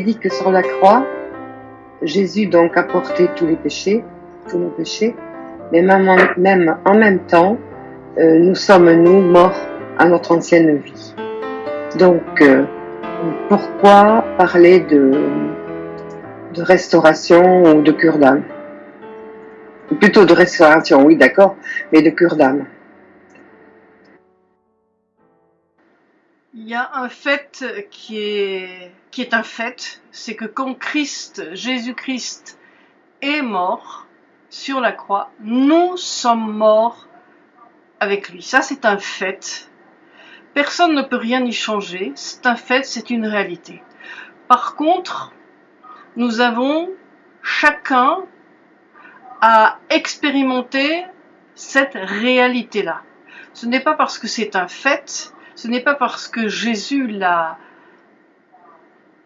dit que sur la croix, Jésus donc a porté tous les péchés, tous nos péchés, mais même en même, en même temps, euh, nous sommes, nous, morts à notre ancienne vie. Donc, euh, pourquoi parler de, de restauration ou de cure d'âme? Plutôt de restauration, oui, d'accord, mais de cure d'âme. Il y a un fait qui est, qui est un fait, c'est que quand Christ, Jésus-Christ, est mort sur la croix, nous sommes morts avec lui. Ça, c'est un fait. Personne ne peut rien y changer. C'est un fait, c'est une réalité. Par contre, nous avons chacun à expérimenter cette réalité-là. Ce n'est pas parce que c'est un fait, ce n'est pas parce que Jésus l'a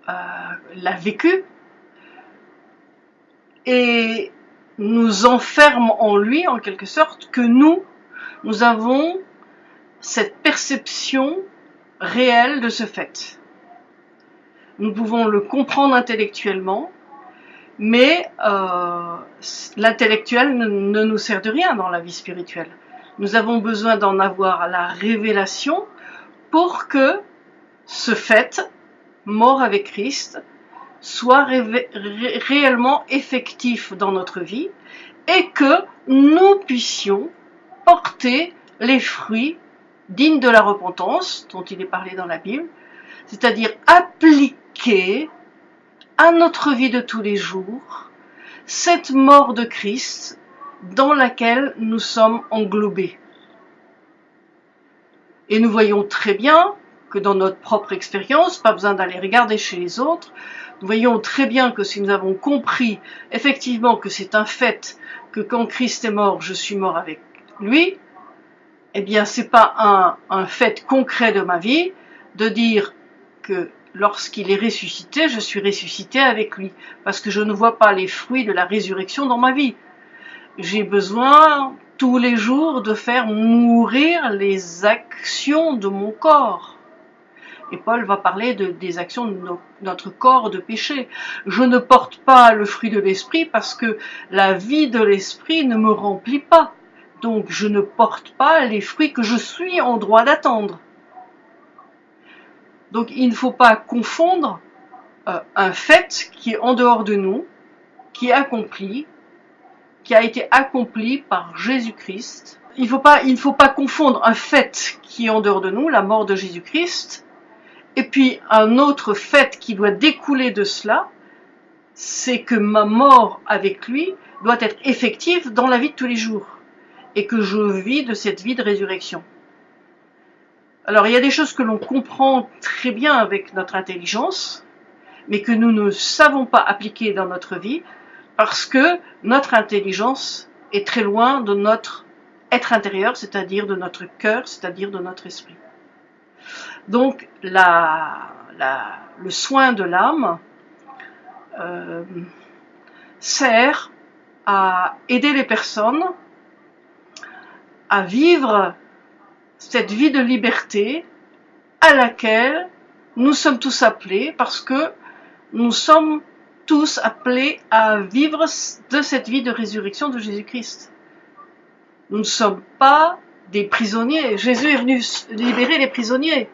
l'a vécu et nous enferme en lui en quelque sorte que nous, nous avons cette perception réelle de ce fait. Nous pouvons le comprendre intellectuellement, mais euh, l'intellectuel ne, nous sert de rien dans la vie spirituelle. Nous avons besoin d'en avoir la révélation pour que ce fait, mort avec Christ, soit réellement effectif dans notre vie et que nous puissions porter les fruits dignes de la repentance dont il est parlé dans la Bible, c'est-à-dire appliquer à notre vie de tous les jours cette mort de Christ dans laquelle nous sommes englobés. Et nous voyons très bien que dans notre propre expérience, pas besoin d'aller regarder chez les autres, nous voyons très bien que si nous avons compris effectivement que c'est un fait que quand Christ est mort, je suis mort avec lui, eh bien c'est pas un, un fait concret de ma vie de dire que lorsqu'il est ressuscité, je suis ressuscité avec lui, parce que je ne vois pas les fruits de la résurrection dans ma vie. J'ai besoin tous les jours de faire mourir les actions de mon corps. Et Paul va parler de, des actions de notre corps de péché. Je ne porte pas le fruit de l'esprit parce que la vie de l'esprit ne me remplit pas. Donc je ne porte pas les fruits que je suis en droit d'attendre. Donc il ne faut pas confondre euh, un fait qui est en dehors de nous, qui est accompli, qui a été accompli par Jésus-Christ. Il, faut ne faut pas confondre un fait qui est en dehors de nous, la mort de Jésus-Christ, et puis un autre fait qui doit découler de cela, c'est que ma mort avec lui doit être effective dans la vie de tous les jours, et que je vis de cette vie de résurrection. Alors il y a des choses que l'on comprend très bien avec notre intelligence, mais que nous ne savons pas appliquer dans notre vie, parce que notre intelligence est très loin de notre être intérieur, c'est-à-dire de notre cœur, c'est-à-dire de notre esprit. Donc le soin de l'âme euh, sert à aider les personnes à vivre cette vie de liberté à laquelle nous sommes tous appelés parce que nous sommes tous appelés à vivre de cette vie de résurrection de Jésus-Christ. Nous ne sommes pas des prisonniers. Jésus est venu libérer les prisonniers.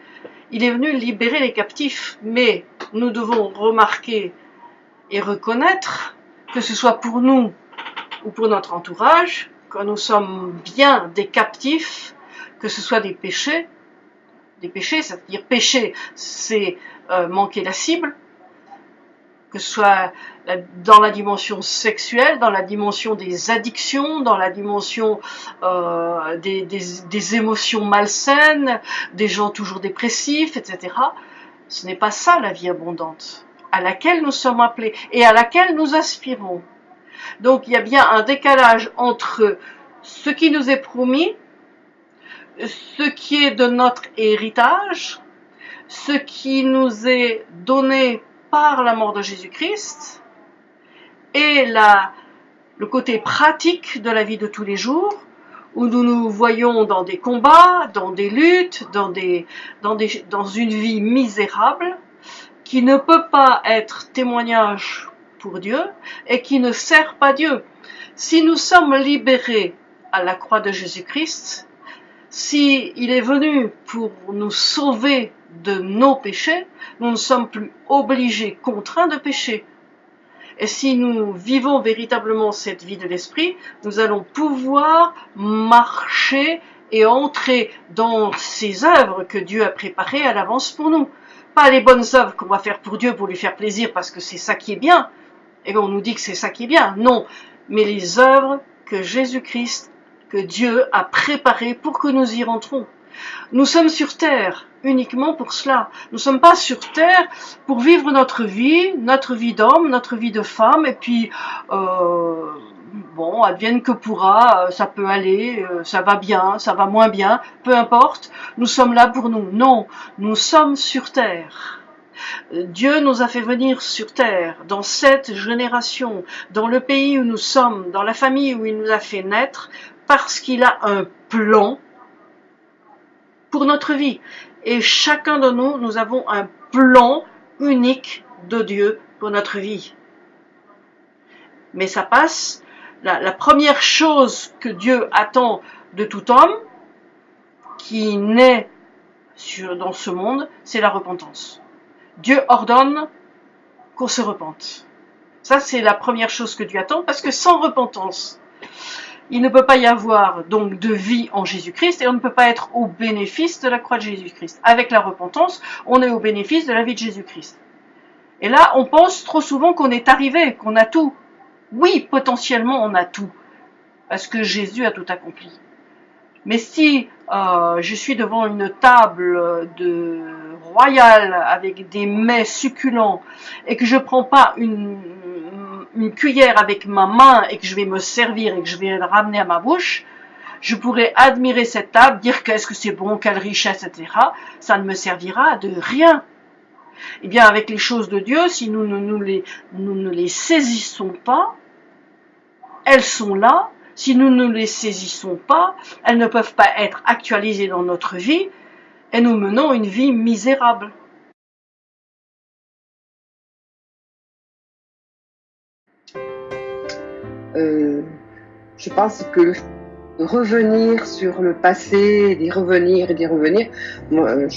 Il est venu libérer les captifs. Mais nous devons remarquer et reconnaître que ce soit pour nous ou pour notre entourage, que nous sommes bien des captifs, que ce soit des péchés, des péchés, c'est-à-dire péché, c'est euh, manquer la cible, que ce soit dans la dimension sexuelle, dans la dimension des addictions, dans la dimension euh, des, émotions malsaines, des gens toujours dépressifs, etc. Ce n'est pas ça la vie abondante, à laquelle nous sommes appelés et à laquelle nous aspirons. Donc il y a bien un décalage entre ce qui nous est promis, ce qui est de notre héritage, ce qui nous est donné par la mort de Jésus-Christ et le côté pratique de la vie de tous les jours, où nous nous voyons dans des combats, dans des luttes, dans une vie misérable, qui ne peut pas être témoignage pour Dieu et qui ne sert pas Dieu. Si nous sommes libérés à la croix de Jésus-Christ, si il est venu pour nous sauver de nos péchés, nous ne sommes plus obligés, contraints de pécher. Et si nous vivons véritablement cette vie de l'esprit, nous allons pouvoir marcher et entrer dans ces œuvres que Dieu a préparées à l'avance pour nous. Pas les bonnes œuvres qu'on va faire pour Dieu pour lui faire plaisir parce que c'est ça qui est bien. Et on nous dit que c'est ça qui est bien. Non. Mais les œuvres que Jésus-Christ, que Dieu a préparées pour que nous y rentrons. Nous sommes sur terre uniquement pour cela. Nous ne sommes pas sur terre pour vivre notre vie, notre vie d'homme, notre vie de femme, et puis euh, bon, advienne que pourra, euh, ça peut aller, euh, ça va bien, ça va moins bien, peu importe. Nous sommes là pour nous. Non, nous sommes sur terre. Dieu nous a fait venir sur terre, dans cette génération, dans le pays où nous sommes, dans la famille où il nous a fait naître, parce qu'il a un plan pour notre vie. Et chacun de nous, nous avons un plan unique de Dieu pour notre vie. Mais ça passe. La, première chose que Dieu attend de tout homme qui naît dans ce monde, c'est la repentance. Dieu ordonne qu'on se repente. Ça, c'est la première chose que Dieu attend, parce que sans repentance, il ne peut pas y avoir donc de vie en Jésus-Christ et on ne peut pas être au bénéfice de la croix de Jésus-Christ. Avec la repentance, on est au bénéfice de la vie de Jésus-Christ. Et là, on pense trop souvent qu'on est arrivé, qu'on a tout. Oui, potentiellement, on a tout, parce que Jésus a tout accompli. Mais si euh, je suis devant une table de royale avec des mets succulents et que je prends pas une, une cuillère avec ma main et que je vais me servir et que je vais ramener à ma bouche, je pourrais admirer cette table, dire qu'est-ce que c'est bon, quelle richesse, etc. Ça ne me servira de rien. Eh bien, avec les choses de Dieu, si nous ne, nous les, nous ne les saisissons pas, elles sont là. Si nous ne les saisissons pas, elles ne peuvent pas être actualisées dans notre vie et nous menons une vie misérable. Euh, je pense que revenir sur le passé, d'y revenir et d'y revenir, euh,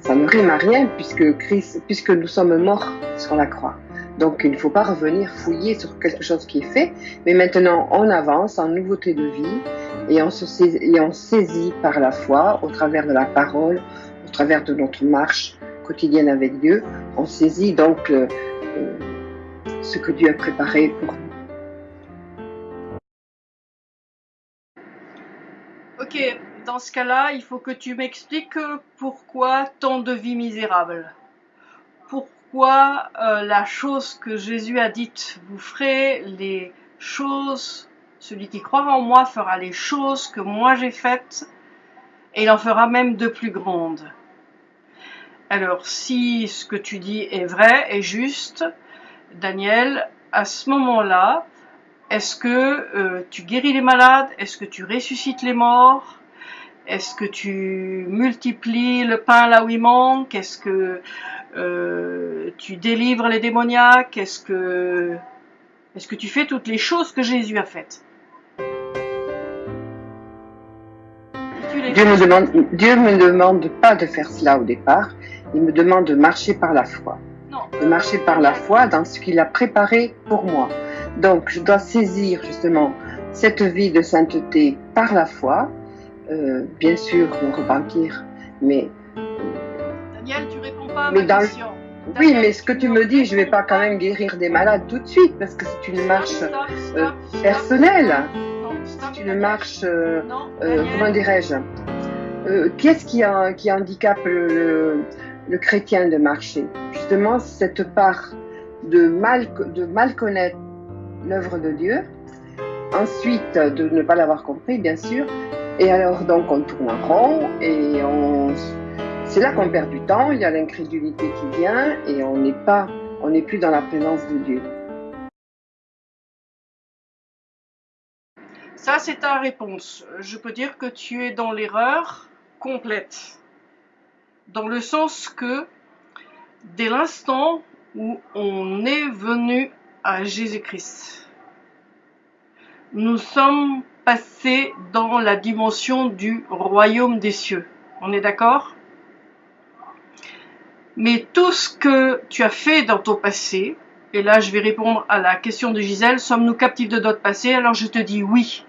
ça ne rime à rien puisque nous sommes morts sur la croix. Donc il ne faut pas revenir fouiller sur quelque chose qui est fait, mais maintenant on avance en nouveauté de vie et on, se saisit, et on saisit par la foi, au travers de la parole, au travers de notre marche quotidienne avec Dieu, on saisit donc euh, ce que Dieu a préparé pour nous. Dans ce cas-là, il faut que tu m'expliques pourquoi tant de vie misérable. Pourquoi euh, la chose que Jésus a dite, vous ferez les choses, celui qui croira en moi fera les choses que moi j'ai faites, et il en fera même de plus grandes. Alors, si ce que tu dis est vrai et juste, Daniel, à ce moment-là, est-ce que euh, tu guéris les malades? Est-ce que tu ressuscites les morts? Est-ce que tu multiplies le pain là où il manque? Est-ce que euh, tu délivres les démoniaques? Est-ce que, est que tu fais toutes les choses que Jésus a faites? Dieu me, demande, Dieu me demande pas de faire cela au départ, il me demande de marcher par la foi. De marcher par la foi dans ce qu'il a préparé pour moi. Donc, je dois saisir justement cette vie de sainteté par la foi, euh, bien sûr, me repentir, mais. Daniel, tu réponds pas à ma question. oui, mais ce que tu me dis, je vais pas quand même guérir des malades tout de suite parce que c'est une marche euh, personnelle. C'est une marche, euh, comment dirais-je Qu'est-ce qui, qui handicape le, le, chrétien de marcher? Justement, cette part de mal, de mal connaître l'œuvre de Dieu. Ensuite, de ne pas l'avoir compris, bien sûr. Et alors, donc, on tourne en rond et on... c'est là qu'on perd du temps. Il y a l'incrédulité qui vient et on n'est pas, on n'est plus dans la présence de Dieu. Ça, c'est ta réponse. Je peux dire que tu es dans l'erreur complète. Dans le sens que, dès l'instant où on est venu à Jésus-Christ, nous sommes passés dans la dimension du royaume des cieux. On est d'accord? Mais tout ce que tu as fait dans ton passé, et là je vais répondre à la question de Gisèle, sommes-nous captifs de notre passé? Alors je te dis oui.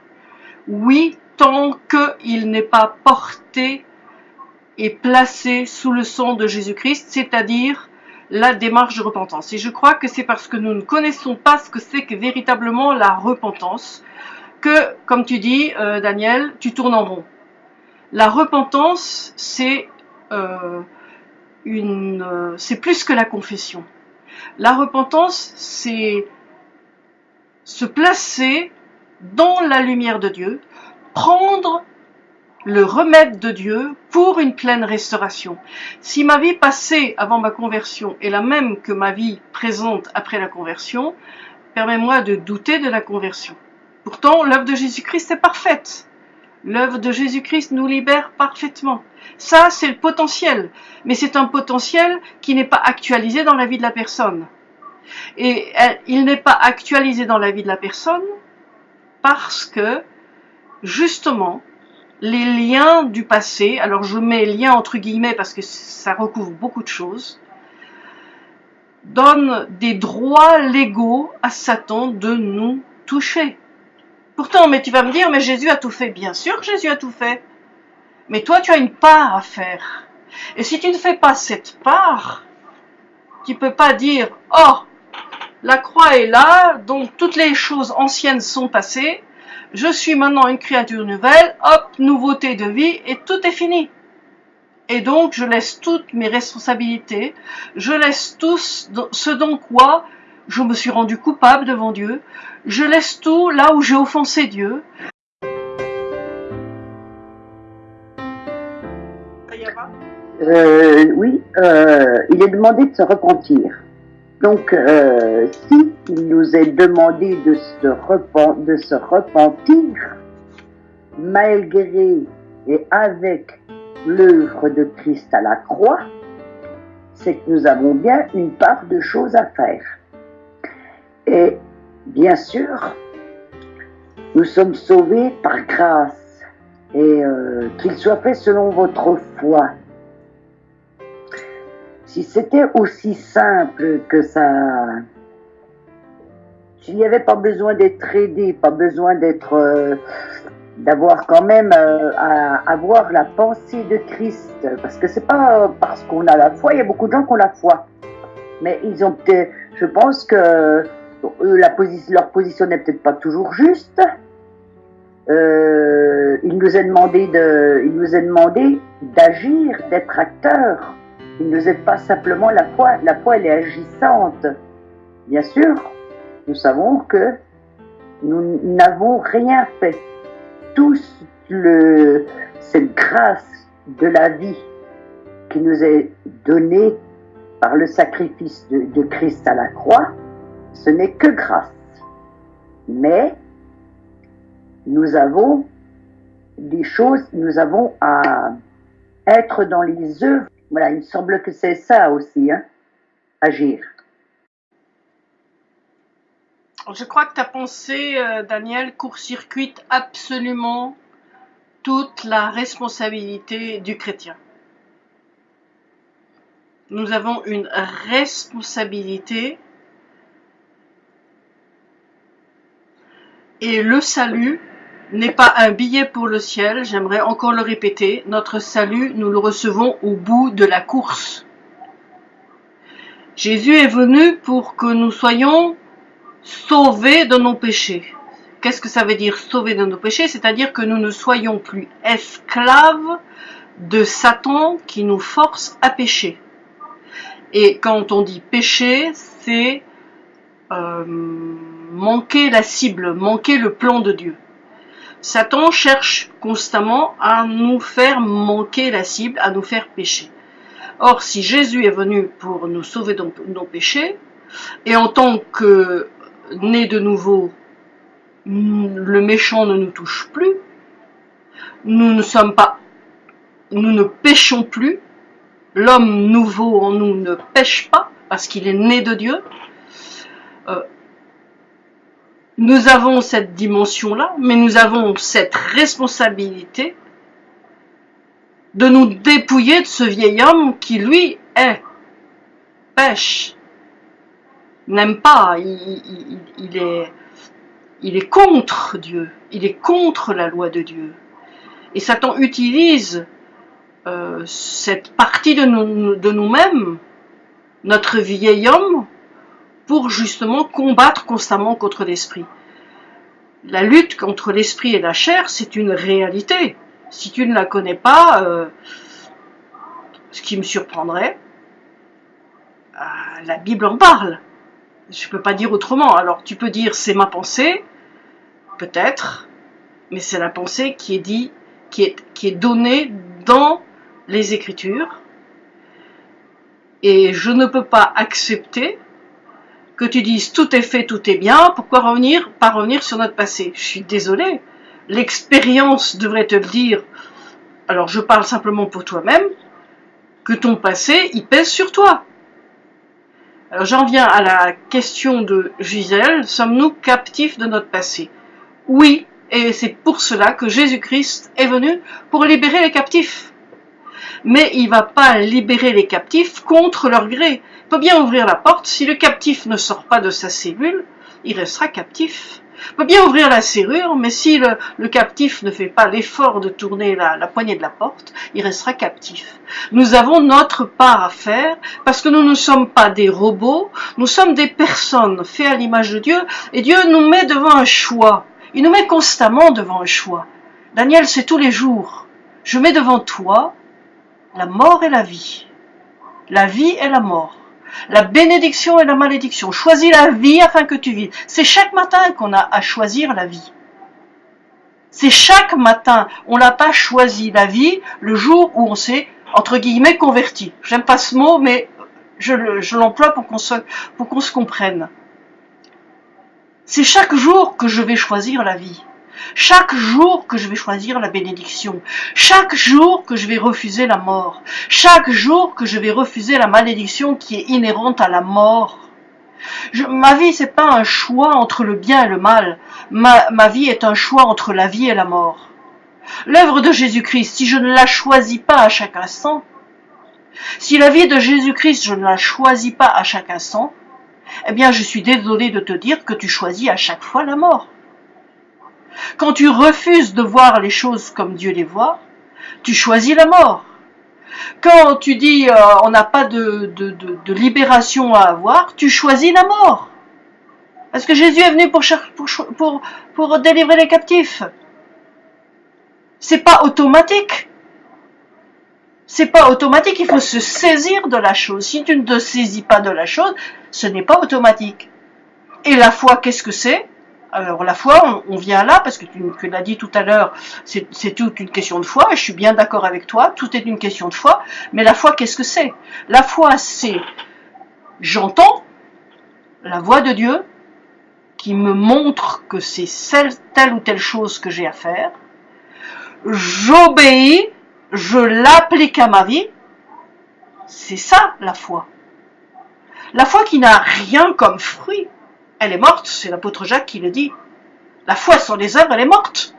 Oui, tant qu'il n'est pas porté et placé sous le sang de Jésus-Christ, c'est-à-dire la démarche de repentance. Et je crois que c'est parce que nous ne connaissons pas ce que c'est que véritablement la repentance que, comme tu dis, euh, Daniel, tu tournes en rond. La repentance, euh, euh, c'est plus que la confession. La repentance, c'est se placer dans la lumière de Dieu, prendre le remède de Dieu pour une pleine restauration. Si ma vie passée avant ma conversion est la même que ma vie présente après la conversion, permets-moi de douter de la conversion. Pourtant, l'œuvre de Jésus-Christ est parfaite. L'œuvre de Jésus-Christ nous libère parfaitement. Ça, c'est le potentiel. Mais c'est un potentiel qui n'est pas actualisé dans la vie de la personne. Et il n'est pas actualisé dans la vie de la personne parce que, justement, les liens du passé, alors je mets liens entre guillemets parce que ça recouvre beaucoup de choses, donnent des droits légaux à Satan de nous toucher. Pourtant, mais tu vas me dire, mais Jésus a tout fait. Bien sûr que Jésus a tout fait. Mais toi, tu as une part à faire. Et si tu ne fais pas cette part, tu peux pas dire, oh, la croix est là, donc toutes les choses anciennes sont passées, je suis maintenant une créature nouvelle, hop, nouveauté de vie, et tout est fini. Et donc, je laisse toutes mes responsabilités, je laisse tout ce dont quoi je me suis rendu coupable devant Dieu, je laisse tout là où j'ai offensé Dieu. Euh, oui, euh, il est demandé de se repentir. Donc, euh, si il nous est demandé de se, de se repentir, malgré et avec l'œuvre de Christ à la croix, c'est que nous avons bien une part de choses à faire. Et bien sûr, nous sommes sauvés par grâce et euh, qu'il soit fait selon votre foi. Si c'était aussi simple que ça, s'il n'y avait pas besoin d'être aidé, pas besoin d'être, euh, d'avoir quand même euh, à avoir la pensée de Christ, parce que c'est pas parce qu'on a la foi, il y a beaucoup de gens qui ont la foi, mais ils ont peut-être, je pense que la position, leur position n'est peut-être pas toujours juste. Euh, il nous a demandé de, il nous a demandé d'agir, d'être acteur. Il ne nous aide pas simplement la foi. La foi, elle est agissante. Bien sûr, nous savons que nous n'avons rien fait. Tout le, cette grâce de la vie qui nous est donnée par le sacrifice de, de Christ à la croix, ce n'est que grâce. Mais nous avons des choses, nous avons à être dans les œuvres. Voilà, il me semble que c'est ça aussi, hein, agir. Je crois que ta pensée, euh, Daniel, court-circuite absolument toute la responsabilité du chrétien. Nous avons une responsabilité Et le salut n'est pas un billet pour le ciel, j'aimerais encore le répéter, notre salut, nous le recevons au bout de la course. Jésus est venu pour que nous soyons sauvés de nos péchés. Qu'est-ce que ça veut dire sauvés de nos péchés? C'est-à-dire que nous ne soyons plus esclaves de Satan qui nous force à pécher. Et quand on dit péché, c'est euh, manquer la cible, manquer le plan de Dieu. Satan cherche constamment à nous faire manquer la cible, à nous faire pécher. Or, si Jésus est venu pour nous sauver de nos péchés, et en tant que né de nouveau, le méchant ne nous touche plus, nous ne sommes pas, nous ne péchons plus, l'homme nouveau en nous ne pêche pas parce qu'il est né de Dieu. Euh, nous avons cette dimension-là, mais nous avons cette responsabilité de nous dépouiller de ce vieil homme qui, lui, est, pêche, n'aime pas, il, est, il est contre Dieu, il est contre la loi de Dieu. Et Satan utilise euh, cette partie de, nous, de nous-mêmes, notre vieil homme, pour justement combattre constamment contre l'esprit. La lutte contre l'esprit et la chair, c'est une réalité. Si tu ne la connais pas, euh, ce qui me surprendrait, euh, la Bible en parle. Je ne peux pas dire autrement. Alors tu peux dire c'est ma pensée, peut-être, mais c'est la pensée qui est dit, qui est, qui est donnée dans les Écritures. Et je ne peux pas accepter que tu dises tout est fait, tout est bien, pourquoi revenir, pas revenir sur notre passé? Je suis désolée, l'expérience devrait te le dire, alors je parle simplement pour toi-même, que ton passé, il pèse sur toi. Alors j'en viens à la question de Gisèle, sommes-nous captifs de notre passé? Oui, et c'est pour cela que Jésus-Christ est venu pour libérer les captifs. Mais il va pas libérer les captifs contre leur gré peut bien ouvrir la porte, si le captif ne sort pas de sa cellule, il restera captif. Peut bien ouvrir la serrure, mais si le, captif ne fait pas l'effort de tourner la, la, poignée de la porte, il restera captif. Nous avons notre part à faire, parce que nous ne sommes pas des robots, nous sommes des personnes faites à l'image de Dieu, et Dieu nous met devant un choix. Il nous met constamment devant un choix. Daniel, c'est tous les jours. Je mets devant toi la mort et la vie. La vie et la mort la bénédiction et la malédiction. Choisis la vie afin que tu vives. C'est chaque matin qu'on a à choisir la vie. C'est chaque matin. On n'a pas choisi la vie le jour où on s'est, entre guillemets, converti. J'aime pas ce mot, mais je l'emploie pour qu'on se, pour qu'on se comprenne. C'est chaque jour que je vais choisir la vie. Chaque jour que je vais choisir la bénédiction, chaque jour que je vais refuser la mort, chaque jour que je vais refuser la malédiction qui est inhérente à la mort. ma vie, c'est pas un choix entre le bien et le mal. Ma, ma vie est un choix entre la vie et la mort. L'œuvre de Jésus-Christ, si je ne la choisis pas à chaque instant, si la vie de Jésus-Christ, je ne la choisis pas à chaque instant, eh bien, je suis désolé de te dire que tu choisis à chaque fois la mort. Quand tu refuses de voir les choses comme Dieu les voit, tu choisis la mort. Quand tu dis euh, on n'a pas de, libération à avoir, tu choisis la mort. Parce que Jésus est venu pour, pour, pour délivrer les captifs. C'est pas automatique. C'est pas automatique, il faut se saisir de la chose. Si tu ne te saisis pas de la chose, ce n'est pas automatique. Et la foi, qu'est-ce que c'est? Alors la foi, on, vient là, parce que tu, l'as dit tout à l'heure, c'est toute une question de foi, et je suis bien d'accord avec toi, tout est une question de foi, mais la foi, qu'est-ce que c'est? La foi, c'est j'entends la voix de Dieu qui me montre que c'est telle ou telle chose que j'ai à faire, j'obéis, je l'applique à ma vie, c'est ça la foi. La foi qui n'a rien comme fruit, elle est morte, c'est l'apôtre Jacques qui le dit. La foi sans les œuvres, elle est morte.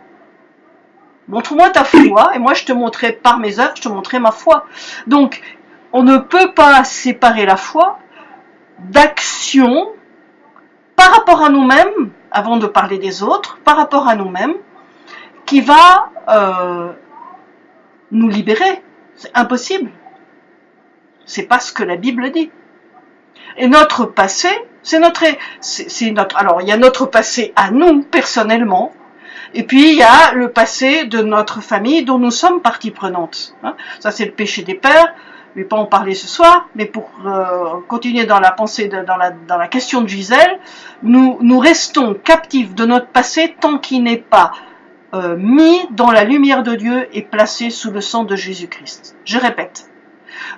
Montre-moi ta foi, et moi je te montrerai par mes œuvres, je te montrerai ma foi. Donc, on ne peut pas séparer la foi d'action par rapport à nous-mêmes, avant de parler des autres, par rapport à nous-mêmes, qui va euh, nous libérer. C'est impossible. C'est pas ce que la Bible dit. Et notre passé, c'est notre, c'est notre, alors il y a notre passé à nous personnellement, et puis il y a le passé de notre famille dont nous sommes partie prenante. Hein. Ça c'est le péché des pères. Je vais pas en parler ce soir, mais pour euh, continuer dans la pensée, dans, la, dans la question de Gisèle, nous, nous restons captifs de notre passé tant qu'il n'est pas euh, mis dans la lumière de Dieu et placé sous le sang de Jésus-Christ. Je répète,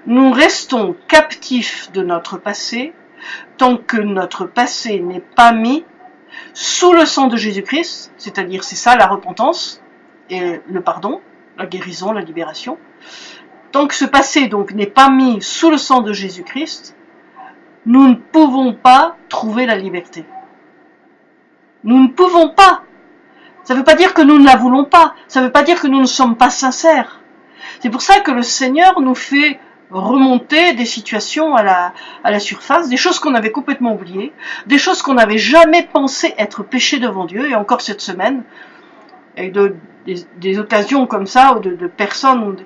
nous restons captifs de notre passé tant que notre passé n'est pas mis sous le sang de Jésus-Christ, c'est-à-dire c'est ça la repentance et le pardon, la guérison, la libération. Tant que ce passé donc n'est pas mis sous le sang de Jésus-Christ, nous ne pouvons pas trouver la liberté. Nous ne pouvons pas. Ça ne veut pas dire que nous ne la voulons pas. Ça ne veut pas dire que nous ne sommes pas sincères. C'est pour ça que le Seigneur nous fait remonter des situations à la, à la surface, des choses qu'on avait complètement oubliées, des choses qu'on n'avait jamais pensé être péchées devant Dieu, et encore cette semaine, et de, des, occasions comme ça, de, de personnes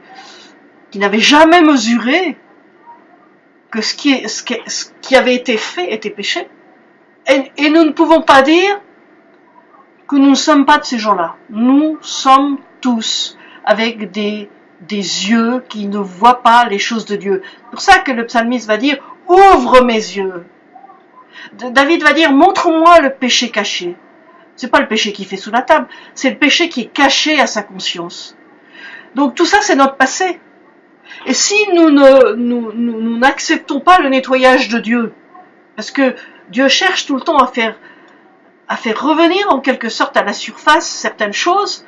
qui n'avaient jamais mesuré que ce qui, ce, qui, ce qui, avait été fait était péché. Et, et nous ne pouvons pas dire que nous ne sommes pas de ces gens-là. Nous sommes tous avec des des yeux qui ne voient pas les choses de Dieu. C'est pour ça que le psalmiste va dire ouvre mes yeux. David va dire montre-moi le péché caché. C'est pas le péché qui fait sous la table, c'est le péché qui est caché à sa conscience. Donc tout ça c'est notre passé. Et si nous n'acceptons pas le nettoyage de Dieu, parce que Dieu cherche tout le temps à faire à faire revenir en quelque sorte à la surface certaines choses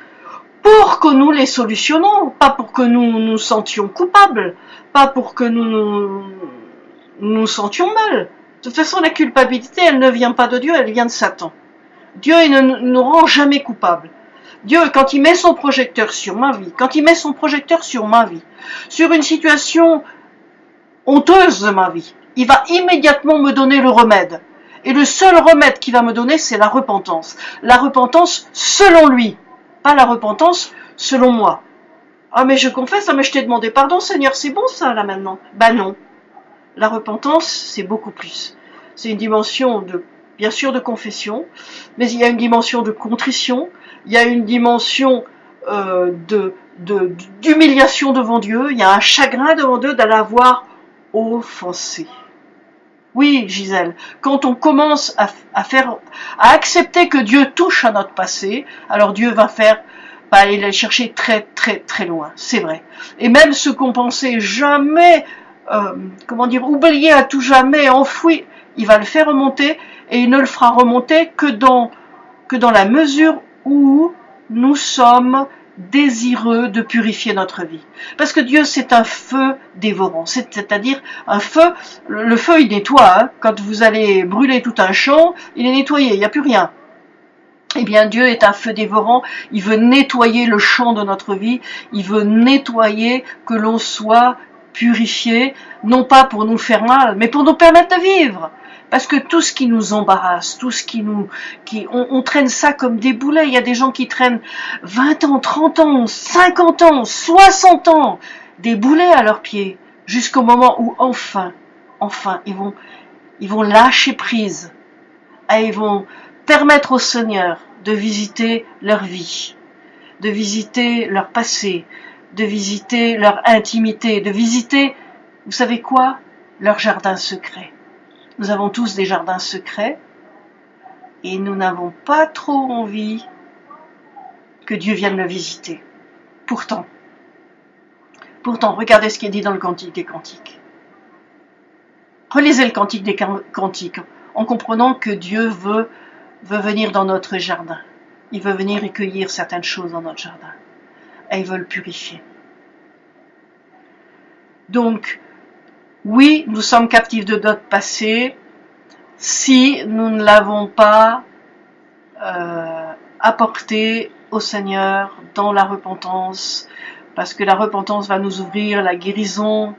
pour que nous les solutionnons, pas pour que nous nous sentions coupables, pas pour que nous nous, nous sentions mal. De toute façon, la culpabilité, elle ne vient pas de Dieu, elle vient de Satan. Dieu il ne nous rend jamais coupables. Dieu, quand il met son projecteur sur ma vie, quand il met son projecteur sur ma vie, sur une situation honteuse de ma vie, il va immédiatement me donner le remède. Et le seul remède qu'il va me donner, c'est la repentance. La repentance selon lui pas la repentance selon moi. Ah mais je confesse, ah mais je t'ai demandé pardon Seigneur, c'est bon ça là maintenant. Bah non. La repentance, c'est beaucoup plus. C'est une dimension de, bien sûr, de confession, mais il y a une dimension de contrition, il y a une dimension euh, d'humiliation devant Dieu, il y a un chagrin devant Dieu d'aller avoir offensé. Oui, Gisèle, quand on commence à, faire, à accepter que Dieu touche à notre passé, alors Dieu va faire, va aller le chercher très très très loin, c'est vrai. Et même ce qu'on pensait jamais, euh, comment dire, oublier à tout jamais, enfoui, il va le faire remonter et il ne le fera remonter que dans que dans la mesure où nous sommes désireux de purifier notre vie. Parce que Dieu, c'est un feu dévorant, c'est-à-dire un feu, le feu, il nettoie. Hein. Quand vous allez brûler tout un champ, il est nettoyé, il n'y a plus rien. Eh bien, Dieu est un feu dévorant, il veut nettoyer le champ de notre vie, il veut nettoyer que l'on soit purifié, non pas pour nous faire mal, mais pour nous permettre de vivre. Parce que tout ce qui nous embarrasse, tout ce qui nous... Qui, on, traîne ça comme des boulets. Il y a des gens qui traînent 20 ans, 30 ans, 50 ans, 60 ans, des boulets à leurs pieds, jusqu'au moment où enfin, enfin, ils vont, ils vont lâcher prise. Et ils vont permettre au Seigneur de visiter leur vie, de visiter leur passé, de visiter leur intimité, de visiter, vous savez quoi, leur jardin secret. Nous avons tous des jardins secrets et nous n'avons pas trop envie que Dieu vienne le visiter. Pourtant, pourtant, regardez ce qui est dit dans le Cantique des Cantiques. Relisez le Cantique des Cantiques en comprenant que Dieu veut, venir dans notre jardin. Il veut venir recueillir certaines choses dans notre jardin. Et il veut le purifier. Donc, oui, nous sommes captifs de notre passé si nous ne l'avons pas euh, apporté au Seigneur dans la repentance, parce que la repentance va nous ouvrir la guérison,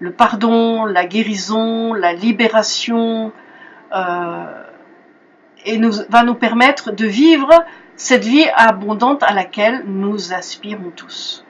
le pardon, la guérison, la libération, euh, et va nous permettre de vivre cette vie abondante à laquelle nous aspirons tous.